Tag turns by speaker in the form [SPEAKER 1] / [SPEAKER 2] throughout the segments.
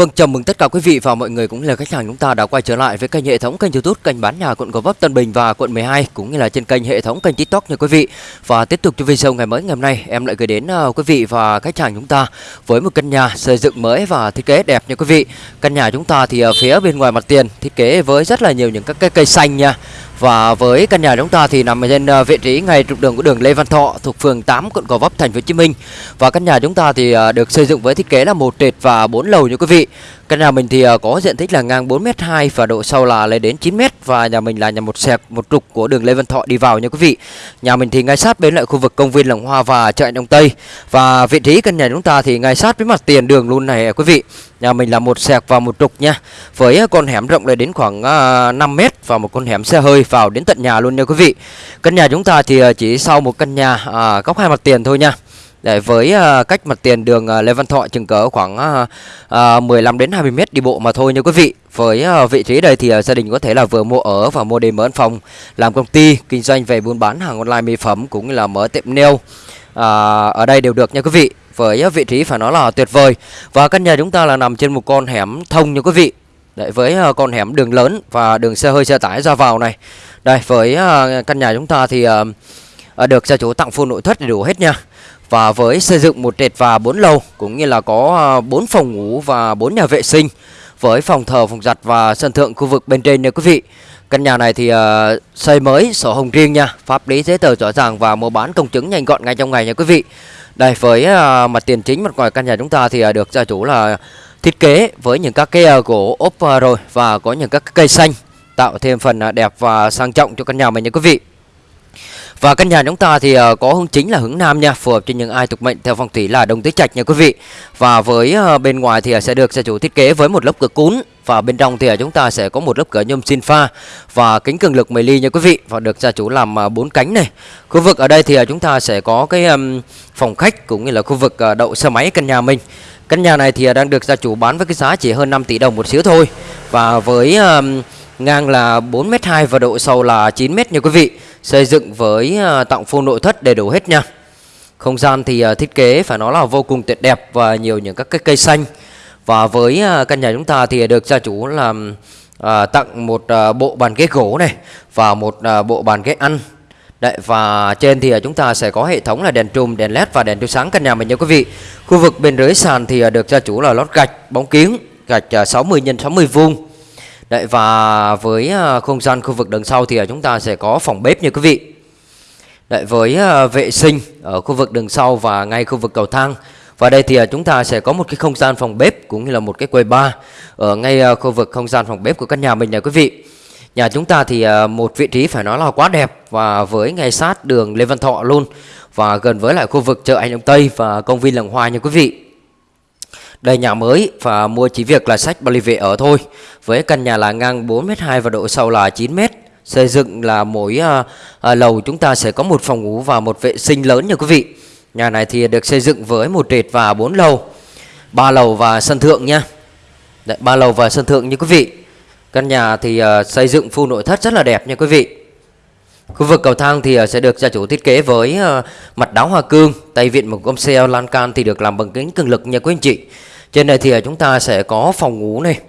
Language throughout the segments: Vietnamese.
[SPEAKER 1] Vâng, chào mừng tất cả quý vị và mọi người cũng như là khách hàng chúng ta đã quay trở lại với kênh hệ thống kênh YouTube kênh bán nhà quận Gò Vấp Tân Bình và quận 12 cũng như là trên kênh hệ thống kênh TikTok nha quý vị. Và tiếp tục cho video ngày mới ngày hôm nay em lại gửi đến uh, quý vị và khách hàng chúng ta với một căn nhà xây dựng mới và thiết kế đẹp nha quý vị. Căn nhà chúng ta thì ở phía bên ngoài mặt tiền thiết kế với rất là nhiều những các cái cây xanh nha. Và với căn nhà chúng ta thì nằm trên ờ, vị trí ngay trục đường của đường Lê Văn Thọ thuộc phường 8 quận Gò Vấp, thành phố Hồ Chí Minh. Và căn nhà chúng ta thì ờ, được xây dựng với thiết kế là một trệt và bốn lầu như quý vị. Căn nhà mình thì ờ, có diện tích là ngang 4m2 và độ sâu là lên đến 9m và nhà mình là nhà một sẹp một trục của đường Lê Văn Thọ đi vào nha quý vị. Nhà mình thì ngay sát bên lại khu vực công viên Làng Hoa và chợ Đông Tây. Và vị trí căn nhà chúng ta thì ngay sát với mặt tiền đường luôn này quý vị. Nhà mình là một sẹc và một trục nha. Với con hẻm rộng lên đến khoảng 5m và một con hẻm xe hơi vào đến tận nhà luôn nha quý vị. Căn nhà chúng ta thì à, chỉ sau một căn nhà à, góc hai mặt tiền thôi nha. Để với uh, cách mặt tiền đường uh, Lê Văn Thọ chừng cỡ khoảng uh, uh, 15 đến 20 mét đi bộ mà thôi nha quý vị. Với vị trí đây thì gia đình có thể là vừa mua ở và mua để mở phòng, làm công ty, kinh doanh về buôn bán hàng online mỹ phẩm cũng như là mở tiệm nail. Ở đây đều được nha quý vị. Với vị trí phải nói là tuyệt vời. Và căn nhà chúng ta là nằm trên một con hẻm thông nha quý vị. Đấy, với uh, con hẻm đường lớn và đường xe hơi xe tải ra vào này. Đây với uh, căn nhà chúng ta thì uh, được gia chủ tặng full nội thất đầy đủ hết nha và với xây dựng một trệt và bốn lầu cũng như là có 4 phòng ngủ và 4 nhà vệ sinh với phòng thờ, phòng giặt và sân thượng khu vực bên trên nha quý vị. Căn nhà này thì uh, xây mới sổ hồng riêng nha, pháp lý giấy tờ rõ ràng và mua bán công chứng nhanh gọn ngay trong ngày nha quý vị. Đây với uh, mặt tiền chính mặt ngoài căn nhà chúng ta thì uh, được gia chủ là thiết kế với những các cái ờ, gỗ ốp ờ, rồi và có những các cây xanh tạo thêm phần ờ, đẹp và sang trọng cho căn nhà mình nha quý vị. Và căn nhà chúng ta thì có hướng chính là hướng nam nha, phù hợp cho những ai thuộc mệnh theo phong thủy là đồng tứ trạch nha quý vị. Và với bên ngoài thì sẽ được gia chủ thiết kế với một lớp cửa cún và bên trong thì à, chúng ta sẽ có một lớp cửa nhôm xin pha và kính cường lực 10 ly nha quý vị và được gia chủ làm à, bốn cánh này. Khu vực ở đây thì à, chúng ta sẽ có cái phòng khách cũng như là khu vực đậu xe máy căn nhà mình. Căn nhà này thì đang được gia chủ bán với cái giá chỉ hơn 5 tỷ đồng một xíu thôi. Và với ngang là 4m2 và độ sâu là 9m nha quý vị xây dựng với tặng full nội thất đầy đủ hết nha không gian thì thiết kế phải nói là vô cùng tuyệt đẹp và nhiều những các cái cây xanh và với uh, căn nhà chúng ta thì được gia chủ làm uh, à, tặng một uh, bộ bàn ghế gỗ này và một uh, bộ bàn ghế ăn Đấy, và trên thì chúng ta sẽ có hệ thống là đèn trùm, đèn led và đèn chiếu sáng căn nhà mình nha quý vị. Khu vực bên dưới sàn thì được gia chủ là lót gạch, bóng kiếng gạch 60 x 60 vuông Đấy và với không gian khu vực đằng sau thì chúng ta sẽ có phòng bếp như quý vị. Đấy với vệ sinh ở khu vực đằng sau và ngay khu vực cầu thang. Và đây thì à, chúng ta sẽ có một cái không gian phòng bếp cũng như là một cái quầy bar ở ngay à, khu vực không gian phòng bếp của căn nhà mình nha quý vị. Nhà chúng ta thì à, một vị trí phải nói là quá đẹp và với ngay sát đường Lê Văn Thọ luôn và gần với lại khu vực chợ Anh Đông Tây và công viên Làng Hoa nha quý vị. Đây nhà mới và mua chỉ việc là sách bảo về ở thôi. Với căn nhà là ngang 4m2 và độ sâu là 9m. Xây dựng là mỗi à, à, lầu chúng ta sẽ có một phòng ngủ và một vệ sinh lớn nha quý vị. Nhà này thì được xây dựng với một trệt và bốn lầu. ba lầu và sân thượng nha. Đấy, ba lầu và sân thượng như quý vị. Căn nhà thì uh, xây dựng full nội thất rất là đẹp nha quý vị. Khu vực cầu thang thì ờ, sẽ được gia chủ thiết kế với uh, mặt đáo hoa cương, tay vịn một gom xe lan can thì được làm bằng kính cường lực nha quý anh chị. Trên này thì chúng ta sẽ có phòng ngủ này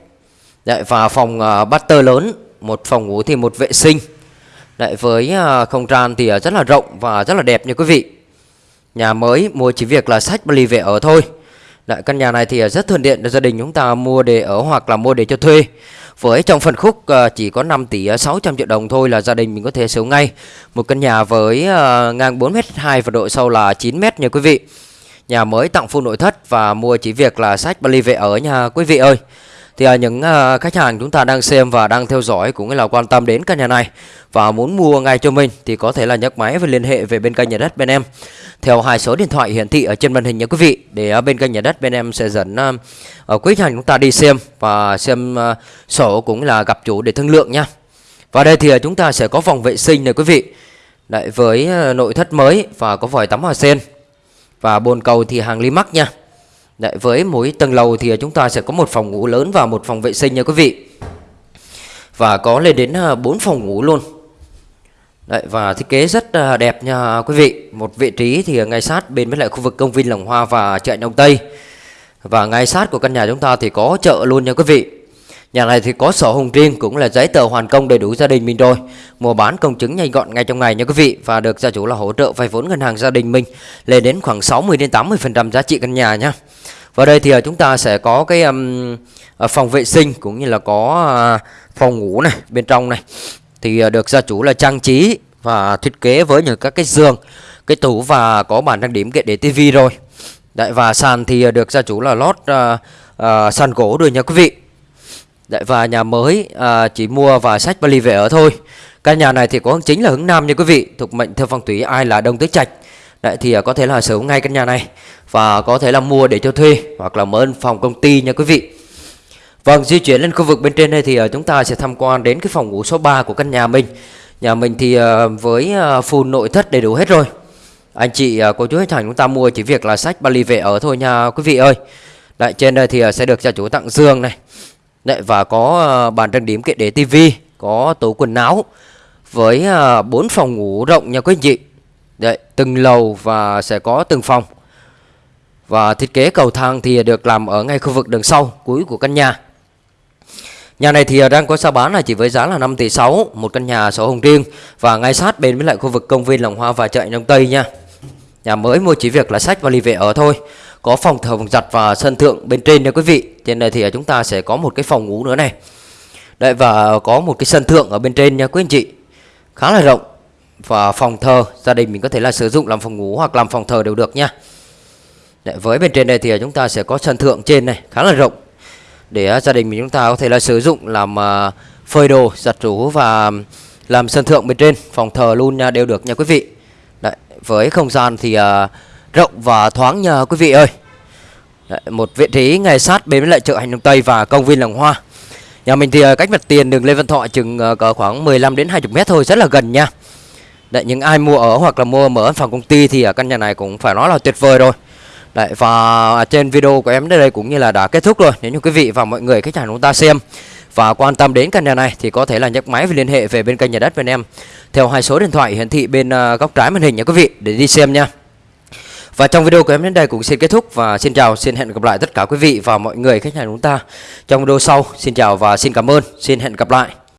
[SPEAKER 1] Đấy, Và phòng uh, butter lớn Một phòng ngủ thì một vệ sinh Đấy, Với uh, không gian thì uh, rất là rộng và rất là đẹp nha quý vị Nhà mới mua chỉ việc là sách bali về ở thôi. Lại Căn nhà này thì rất thuận tiện cho gia đình chúng ta mua để ở hoặc là mua để cho thuê. Với trong phần khúc ờ, chỉ có 5 tỷ 600 triệu đồng thôi là gia đình mình có thể sống ngay. Một căn nhà với ờ, ngang 4m2 và độ sâu là 9m nha quý vị. Nhà mới tặng full nội thất và mua chỉ việc là sách Bali về ở nha quý vị ơi. Thì à, những à, khách hàng chúng ta đang xem và đang theo dõi cũng là quan tâm đến căn nhà này và muốn mua ngay cho mình thì có thể là nhấc máy và liên hệ về bên kênh nhà đất bên em theo hai số điện thoại hiển thị ở trên màn hình nha quý vị để à, bên kênh nhà đất bên em sẽ dẫn ở quý khách hàng chúng ta đi xem và xem sổ cũng là gặp chủ để thương lượng nha. Và đây thì chúng ta sẽ có phòng vệ sinh này quý vị. Đấy với nội thất mới và có vòi tắm hoa sen và bồn cầu thì hàng Limax nha Đấy, với mỗi tầng lầu thì à, chúng ta sẽ có một phòng ngủ lớn và một phòng vệ sinh nha quý vị. Và có lên đến à, 4 phòng ngủ luôn. Đấy, và thiết kế rất à, đẹp nha quý vị. Một vị trí thì ngay sát bên với lại khu vực công viên lồng Hoa và chợ Đông Tây. Và ngay sát của căn nhà chúng ta thì có chợ luôn nha quý vị. Nhà này thì có sổ hồng riêng cũng là giấy tờ hoàn công đầy đủ gia đình mình rồi. Mua bán công chứng nhanh gọn ngay trong ngày nha quý vị. Và được gia chủ là hỗ trợ vay vốn ngân hàng gia đình mình Lên đến khoảng 60 đến 80% giá trị căn nhà nha. Và đây thì à, chúng ta sẽ có cái um, phòng vệ sinh cũng như là có à, phòng ngủ này bên trong này. Thì được gia chủ là trang trí và thiết kế với những các cái giường Cái tủ và có bàn trang điểm kệ để tivi rồi. Đấy và sàn thì được gia chủ là lót uh, uh, sàn gỗ rồi nha quý vị. Đấy và nhà mới uh, chỉ mua và sách vali về ở thôi. Căn nhà này thì có hướng chính là hướng Nam nha quý vị Thuộc mệnh theo phong thủy ai là Đông Tứ Trạch Đấy, thì à, có thể là sở hữu ngay căn nhà này Và có thể là mua để cho thuê Hoặc là mở phòng công ty nha quý vị. Vâng di chuyển lên khu vực bên trên đây thì à, chúng ta sẽ tham quan đến cái phòng ngủ số 3 của căn nhà mình. Nhà mình thì à, với full nội thất đầy đủ hết rồi. Anh chị cô chú khách hàng chúng ta mua chỉ việc là sách, vali về ở thôi nha quý vị ơi. Đấy, trên đây thì sẽ được gia chủ tặng giường này. Đấy, và có bàn trang điểm kệ để tivi, Có tủ quần áo Với bốn 4 phòng ngủ rộng nha quý anh chị từng lầu và sẽ có từng phòng. Và thiết kế cầu thang thì được làm ở ngay khu vực đường sau, cuối của căn nhà. Nhà này thì đang có giá bán là chỉ với giá là 5 tỷ 6 Một căn nhà sổ hồng riêng Và ngay sát bên với lại khu vực công viên Lòng Hoa và chợ Đông Tây nha. Nhà mới mua chỉ việc là sách và ly về ở thôi, Có phòng thờ phòng giặt và sân thượng bên trên nha quý vị. Trên này thì chúng ta sẽ có một cái phòng ngủ nữa này. Đấy, và có một cái sân thượng ở bên trên nha quý anh chị. Khá là rộng. Và phòng thờ. Gia đình mình có thể là sử dụng làm phòng ngủ hoặc làm phòng thờ đều được nha. Đấy, Với bên trên đây thì à, chúng ta sẽ có sân thượng trên này khá là rộng. Để à, gia đình mình chúng ta có thể là sử dụng làm uh, phơi đồ, giặt rũ và làm sân thượng bên trên. Phòng thờ luôn nha đều được nha quý vị. Đấy, với không gian thì uh, rộng và thoáng nha quý vị ơi. Đấy, một vị trí ngay sát bên với lại chợ hành đông tây và công viên làng hoa. Nhà mình thì uh, cách mặt tiền đường lê văn thọ chừng uh, có khoảng 15 đến 20 mét thôi rất là gần nha. Đấy, những ai mua ở hoặc là mua mở phòng công ty thì ở căn nhà này cũng phải nói là tuyệt vời rồi Đấy, và trên video của em đến đây cũng như là đã kết thúc rồi Nếu như quý vị và mọi người khách hàng chúng ta xem và quan tâm đến căn nhà này thì có thể là nhấc máy và liên hệ về bên kênh nhà đất bên em theo hai số điện thoại hiển thị bên ờ, góc trái màn hình nha quý vị để đi xem nha. Và trong video của em đến đây cũng xin kết thúc và xin chào, xin hẹn gặp lại tất cả quý vị và mọi người khách hàng chúng ta trong video sau. Xin chào và xin cảm ơn, xin hẹn gặp lại.